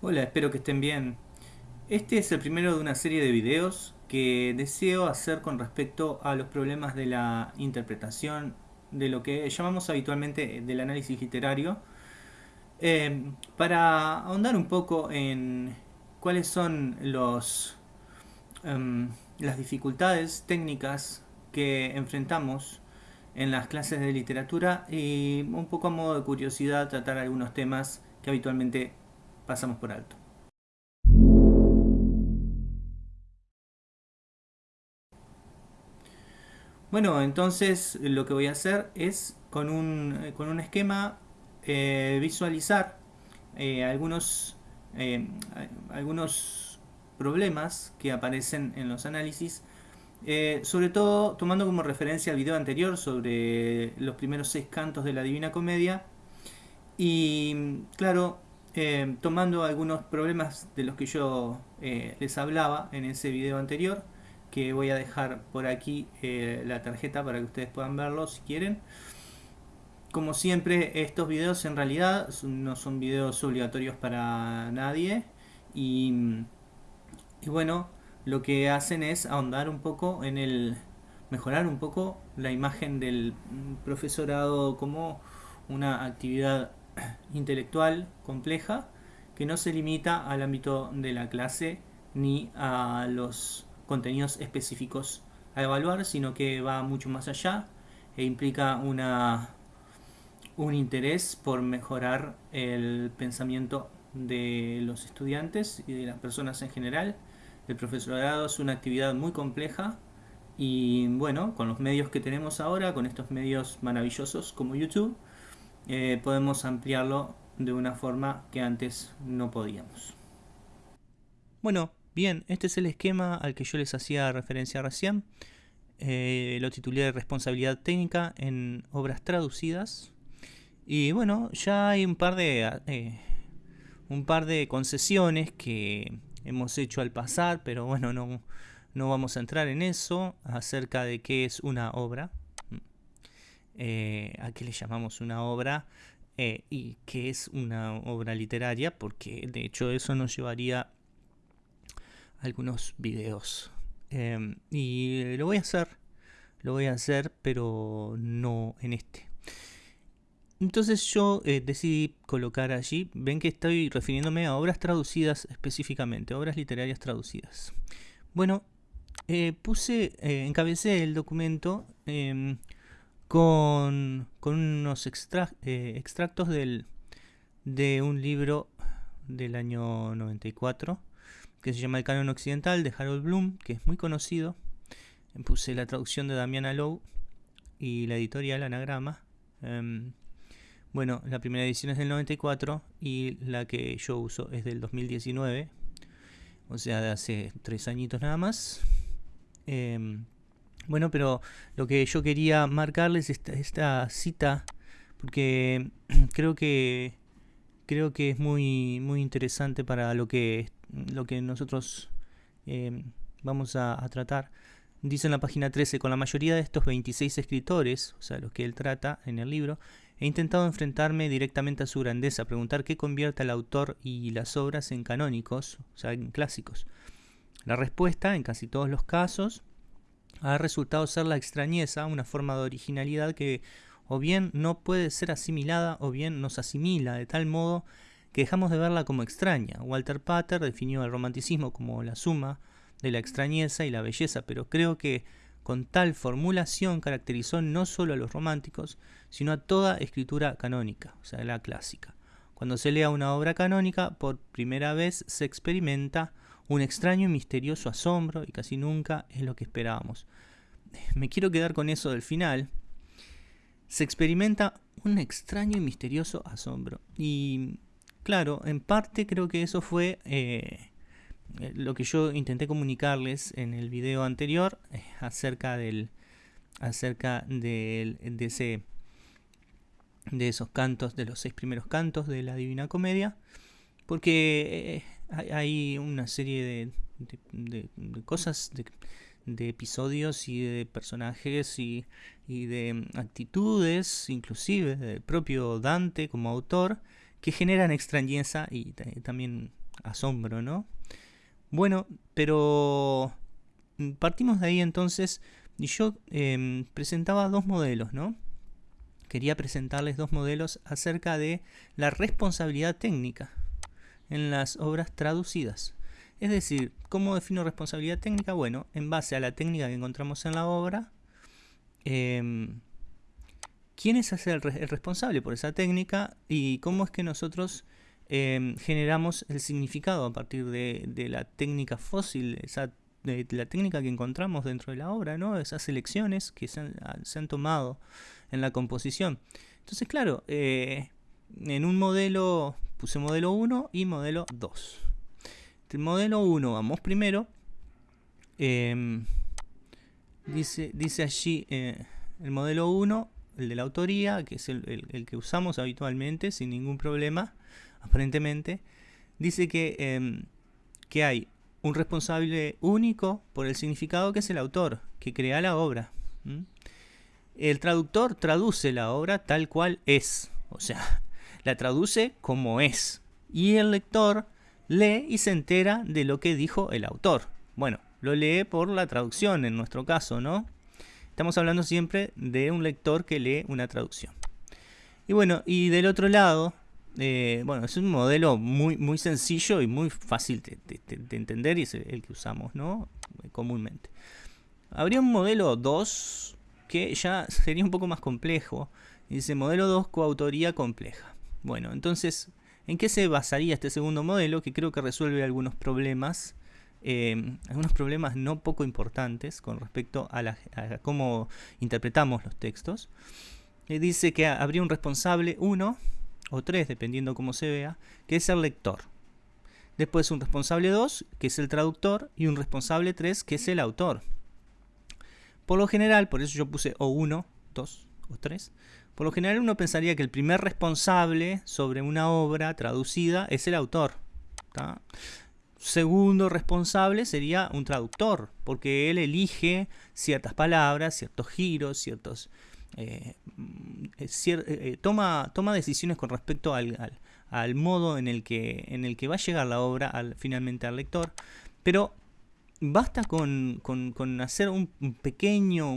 Hola, espero que estén bien. Este es el primero de una serie de videos que deseo hacer con respecto a los problemas de la interpretación de lo que llamamos habitualmente del análisis literario eh, para ahondar un poco en cuáles son los, em, las dificultades técnicas que enfrentamos en las clases de literatura y un poco a modo de curiosidad tratar algunos temas que habitualmente pasamos por alto. Bueno, entonces lo que voy a hacer es con un, eh, con un esquema eh, visualizar eh, algunos, algunos problemas que aparecen en los análisis, sobre todo tomando como referencia el video anterior sobre los primeros seis cantos de la Divina Comedia y claro, eh, tomando algunos problemas de los que yo eh, les hablaba en ese video anterior, que voy a dejar por aquí eh, la tarjeta para que ustedes puedan verlo si quieren. Como siempre, estos videos en realidad no son videos obligatorios para nadie y, y bueno, lo que hacen es ahondar un poco en el mejorar un poco la imagen del profesorado como una actividad intelectual compleja que no se limita al ámbito de la clase ni a los contenidos específicos a evaluar, sino que va mucho más allá e implica una, un interés por mejorar el pensamiento de los estudiantes y de las personas en general. El profesorado es una actividad muy compleja y bueno, con los medios que tenemos ahora, con estos medios maravillosos como YouTube, eh, podemos ampliarlo de una forma que antes no podíamos. Bueno, bien, este es el esquema al que yo les hacía referencia recién. Eh, lo titulé Responsabilidad técnica en obras traducidas. Y bueno, ya hay un par de eh, un par de concesiones que hemos hecho al pasar, pero bueno, no, no vamos a entrar en eso acerca de qué es una obra. Eh, a qué le llamamos una obra eh, y qué es una obra literaria, porque de hecho eso nos llevaría algunos videos. Em, y lo voy a hacer, lo voy a hacer, pero no en este. Entonces yo eh, decidí colocar allí, ven que estoy refiriéndome a obras traducidas específicamente, obras literarias traducidas. Bueno, puse, encabecé el documento con, unos eh, extractos del, de un libro del año 94 que se llama El Canon Occidental de Harold Bloom, que es muy conocido. Puse la traducción de Damiana Lowe y la editorial Anagrama. Em, bueno, la primera edición es del 94 y la que yo uso es del 2019, o sea, de hace tres añitos nada más. Em, bueno, pero lo que yo quería marcarles es esta, cita, porque creo que creo que es muy muy interesante para lo que lo que nosotros em, vamos a, tratar. Dice en la página 13, con la mayoría de estos 26 escritores, o sea, los que él trata en el libro, he intentado enfrentarme directamente a su grandeza, preguntar qué convierte al autor y las obras en canónicos, o sea, en clásicos. La respuesta, en casi todos los casos, ha resultado ser la extrañeza, una forma de originalidad que o bien no puede ser asimilada o bien nos asimila de tal modo que dejamos de verla como extraña. Walter Pater definió el romanticismo como la suma de la extrañeza y la belleza, pero creo que con tal formulación caracterizó no solo a los románticos, sino a toda escritura canónica, o sea, la clásica. Cuando se lea una obra canónica, por primera vez se experimenta un extraño y misterioso asombro y casi nunca es lo que esperábamos. Me quiero quedar con eso del final. Se experimenta un extraño y misterioso asombro. Y claro, en parte creo que eso fue eh, lo que yo intenté comunicarles en el video anterior eh, acerca del acerca de ese de esos cantos de los seis primeros cantos de la Divina Comedia porque eh, hay una serie de, cosas, de, episodios y de personajes y, de actitudes, inclusive del propio Dante como autor, que generan extrañeza y también asombro, ¿no? Bueno, pero partimos de ahí entonces y yo em, presentaba dos modelos, ¿no? Quería presentarles dos modelos acerca de la responsabilidad técnica en las obras traducidas. Es decir, ¿cómo defino responsabilidad técnica? Bueno, en base a la técnica que encontramos en la obra, em, quién es el, responsable por esa técnica y cómo es que nosotros em, generamos el significado a partir de, la técnica fósil, esa, de, la técnica que encontramos dentro de la obra, ¿no? esas elecciones que se han, tomado en la composición. Entonces, claro, eh, en un modelo puse modelo 1 y modelo 2. El modelo 1, vamos primero. Em, dice, dice allí eh, el modelo 1 el de la autoría, que es el, que usamos habitualmente sin ningún problema, aparentemente, dice que, em, que hay un responsable único por el significado que es el autor, que crea la obra. El traductor traduce la obra tal cual es, o sea, la traduce como es. Y el lector lee y se entera de lo que dijo el autor. Bueno, lo lee por la traducción en nuestro caso, ¿no? Estamos hablando siempre de un lector que lee una traducción. Y bueno, y del otro lado, eh, bueno, es un modelo muy, muy sencillo y muy fácil de, entender y es el que usamos, ¿no? Comúnmente. Habría un modelo 2 que ya sería un poco más complejo. Dice modelo 2 coautoría compleja. Bueno, entonces, ¿en qué se basaría este segundo modelo? Que creo que resuelve algunos problemas Em, algunos problemas no poco importantes con respecto a, cómo interpretamos los textos. Eh, dice que habría un responsable 1 o 3, dependiendo cómo se vea, que es el lector. Después un responsable 2, que es el traductor, y un responsable 3, que es el autor. Por lo general, por eso yo puse o 1, 2 o 3, por lo general uno pensaría que el primer responsable sobre una obra traducida es el autor segundo responsable sería un traductor, porque él elige ciertas palabras, ciertos giros, ciertos... Eh, eh, eh, toma, toma decisiones con respecto al, al, modo en el, que, en el que va a llegar la obra al, finalmente al lector, pero basta con, con, hacer un pequeño,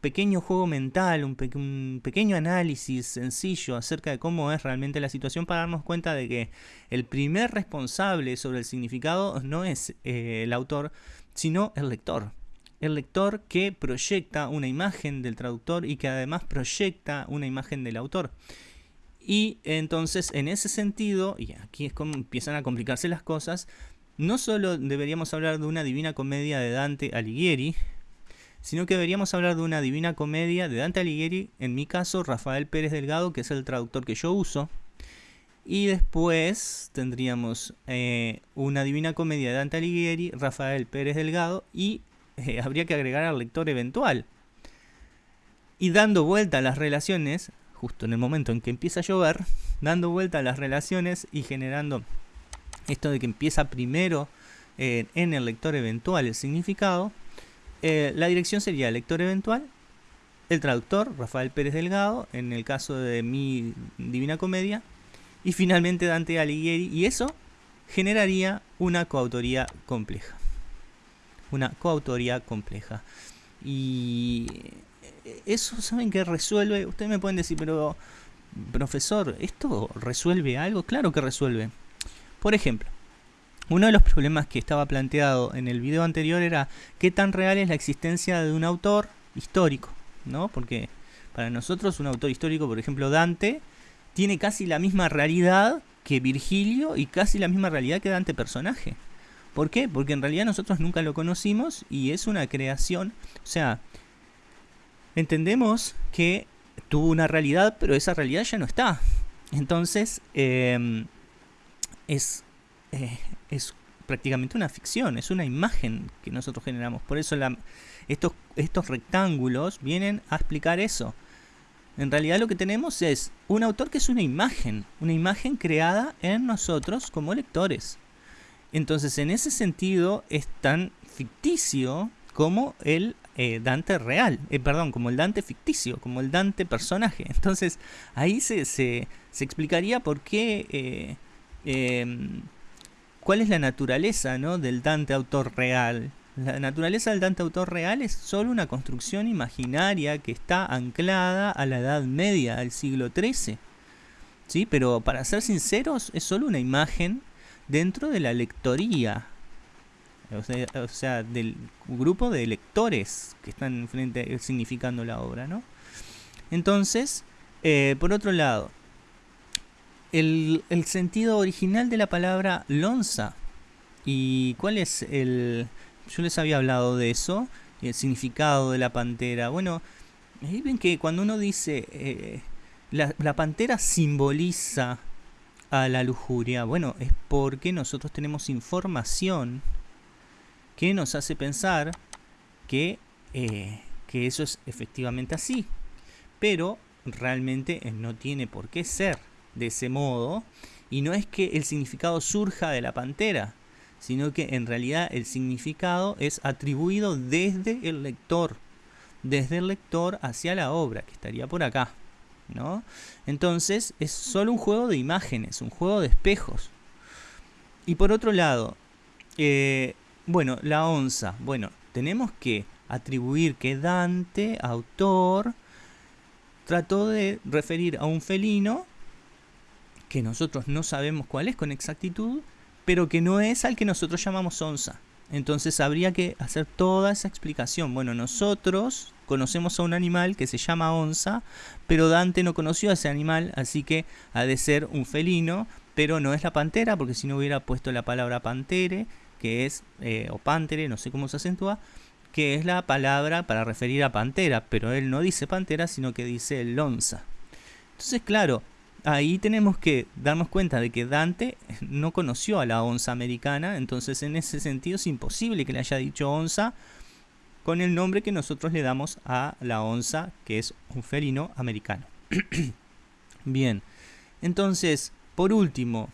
pequeño juego mental, un, pequeño análisis sencillo acerca de cómo es realmente la situación para darnos cuenta de que el primer responsable sobre el significado no es eh, el autor, sino el lector. El lector que proyecta una imagen del traductor y que además proyecta una imagen del autor. Y entonces en ese sentido, y aquí es como empiezan a complicarse las cosas, no solo deberíamos hablar de una divina comedia de Dante Alighieri, sino que deberíamos hablar de una divina comedia de Dante Alighieri, en mi caso Rafael Pérez Delgado, que es el traductor que yo uso. Y después tendríamos eh, una divina comedia de Dante Alighieri, Rafael Pérez Delgado, y eh, habría que agregar al lector eventual. Y dando vuelta a las relaciones, justo en el momento en que empieza a llover, dando vuelta a las relaciones y generando esto de que empieza primero eh, en el lector eventual el significado, eh, la dirección sería lector eventual, el traductor, Rafael Pérez Delgado, en el caso de mi Divina Comedia, y finalmente Dante Alighieri, y eso generaría una coautoría compleja. Una coautoría compleja. Y eso, ¿saben que resuelve? Ustedes me pueden decir, pero profesor, ¿esto resuelve algo? Claro que resuelve. Por ejemplo, uno de los problemas que estaba planteado en el video anterior era qué tan real es la existencia de un autor histórico, ¿no? Porque para nosotros un autor histórico, por ejemplo Dante, tiene casi la misma realidad que Virgilio y casi la misma realidad que Dante personaje. ¿Por qué? Porque en realidad nosotros nunca lo conocimos y es una creación, o sea, entendemos que tuvo una realidad, pero esa realidad ya no está. Entonces, em, es eh, es prácticamente una ficción, es una imagen que nosotros generamos. Por eso estos, estos rectángulos vienen a explicar eso. En realidad lo que tenemos es un autor que es una imagen, una imagen creada en nosotros como lectores. Entonces en ese sentido es tan ficticio como el eh, Dante real, eh, perdón, como el Dante ficticio, como el Dante personaje. Entonces ahí se, se, explicaría por qué... Em, ¿cuál es la naturaleza ¿no? del Dante autor real? La naturaleza del Dante autor real es solo una construcción imaginaria que está anclada a la Edad Media del siglo XIII. ¿Sí? Pero para ser sinceros, es solo una imagen dentro de la lectoría. O sea, del grupo de lectores que están frente, significando la obra, ¿no? Entonces, eh, por otro lado, el, el, sentido original de la palabra lonza. ¿Y cuál es el, yo les había hablado de eso, el significado de la pantera. Bueno, ven que cuando uno dice eh, la, la, pantera simboliza a la lujuria, bueno, es porque nosotros tenemos información que nos hace pensar que, eh, que eso es efectivamente así. Pero realmente no tiene por qué ser de ese modo. Y no es que el significado surja de la pantera, sino que en realidad el significado es atribuido desde el lector, desde el lector hacia la obra, que estaría por acá. ¿no? Entonces es solo un juego de imágenes, un juego de espejos. Y por otro lado, eh, bueno, la onza. Bueno, tenemos que atribuir que Dante, autor, trató de referir a un felino que nosotros no sabemos cuál es con exactitud, pero que no es al que nosotros llamamos onza. Entonces habría que hacer toda esa explicación. Bueno, nosotros conocemos a un animal que se llama onza, pero Dante no conoció a ese animal, así que ha de ser un felino, pero no es la pantera, porque si no hubiera puesto la palabra pantere, que es, eh, o pantere, no sé cómo se acentúa, que es la palabra para referir a pantera, pero él no dice pantera, sino que dice lonza. Entonces, claro, ahí tenemos que darnos cuenta de que Dante no conoció a la onza americana, entonces en ese sentido es imposible que le haya dicho onza con el nombre que nosotros le damos a la onza, que es un felino americano. Bien, entonces, por último,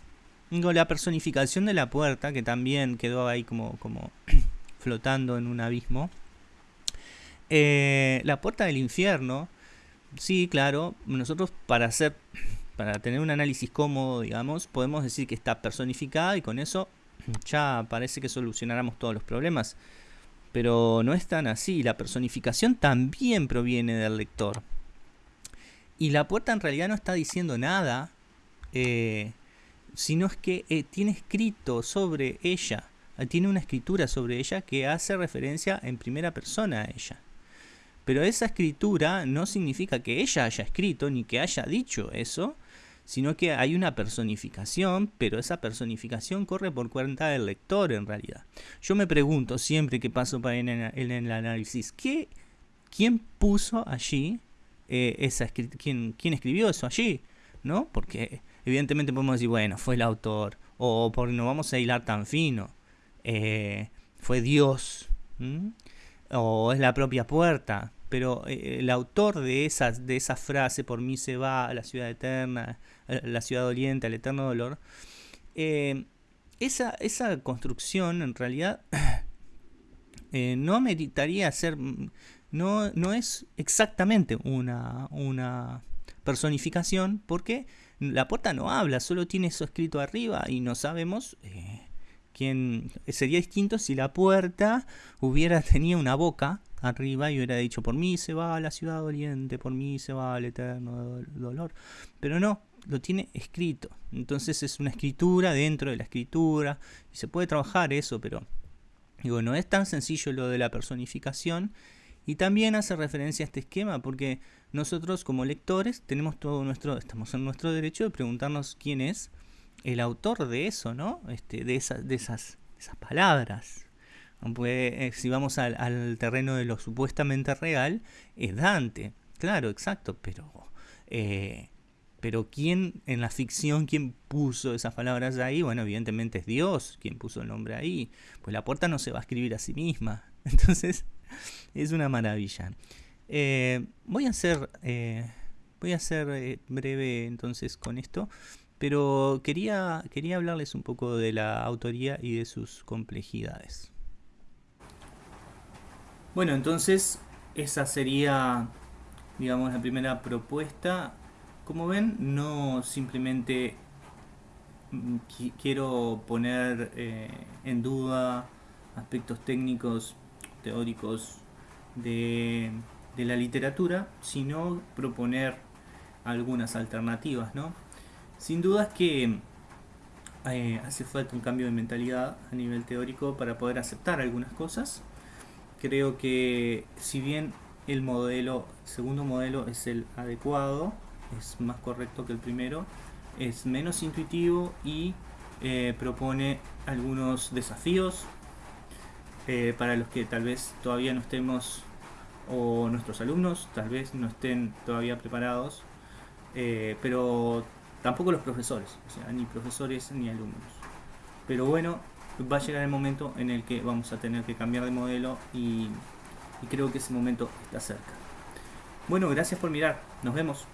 la personificación de la puerta, que también quedó ahí como, como flotando en un abismo. Eh, la puerta del infierno, sí, claro, nosotros para hacer para tener un análisis cómodo, digamos, podemos decir que está personificada y con eso ya parece que solucionáramos todos los problemas. Pero no es tan así, la personificación también proviene del lector. Y la puerta en realidad no está diciendo nada, eh, sino es que eh, tiene escrito sobre ella, tiene una escritura sobre ella que hace referencia en primera persona a ella. Pero esa escritura no significa que ella haya escrito ni que haya dicho eso, sino que hay una personificación, pero esa personificación corre por cuenta del lector en realidad. Yo me pregunto siempre que paso para en, el análisis, ¿qué, ¿quién puso allí eh, esa quién, quién escribió eso allí? ¿No? Porque evidentemente podemos decir, bueno, fue el autor, o porque no vamos a hilar tan fino, eh, fue Dios, o es la propia puerta, pero eh, el autor de, esas, de esa frase, por mí se va a la ciudad eterna, la ciudad doliente, al eterno dolor, eh, esa, esa, construcción en realidad eh, no meditaría ser, no, no es exactamente una, una personificación, porque la puerta no habla, solo tiene eso escrito arriba y no sabemos quién sería distinto si la puerta hubiera tenido una boca arriba y hubiera dicho, por mí se va a la ciudad doliente, por mí se va al eterno dolor. Pero no, lo tiene escrito. Entonces es una escritura dentro de la escritura y se puede trabajar eso, pero digo, no es tan sencillo lo de la personificación. Y también hace referencia a este esquema porque nosotros como lectores tenemos todo nuestro, estamos en nuestro derecho de preguntarnos quién es el autor de eso, ¿no? Este, de, esas, de esas, esas palabras. Eh, si vamos al, terreno de lo supuestamente real, es Dante. Claro, exacto, pero... Eh, pero ¿quién en la ficción, quién puso esas palabras ahí? Bueno, evidentemente es Dios quien puso el nombre ahí. Pues la puerta no se va a escribir a sí misma. Entonces, es una maravilla. Eh, voy a ser, voy a ser breve entonces con esto. Pero quería, quería hablarles un poco de la autoría y de sus complejidades. Bueno, entonces esa sería, digamos, la primera propuesta. Como ven, no simplemente mm, quiero poner eh, en duda aspectos técnicos, teóricos de, la literatura, sino proponer algunas alternativas, ¿no? Sin duda es que eh, hace falta un cambio de mentalidad a nivel teórico para poder aceptar algunas cosas. Creo que si bien el modelo, segundo modelo es el adecuado, es más correcto que el primero, es menos intuitivo y eh, propone algunos desafíos eh, para los que tal vez todavía no estemos o nuestros alumnos tal vez no estén todavía preparados, eh, pero tampoco los profesores, o sea, ni profesores ni alumnos. Pero bueno, va a llegar el momento en el que vamos a tener que cambiar de modelo y, creo que ese momento está cerca. Bueno, gracias por mirar, nos vemos.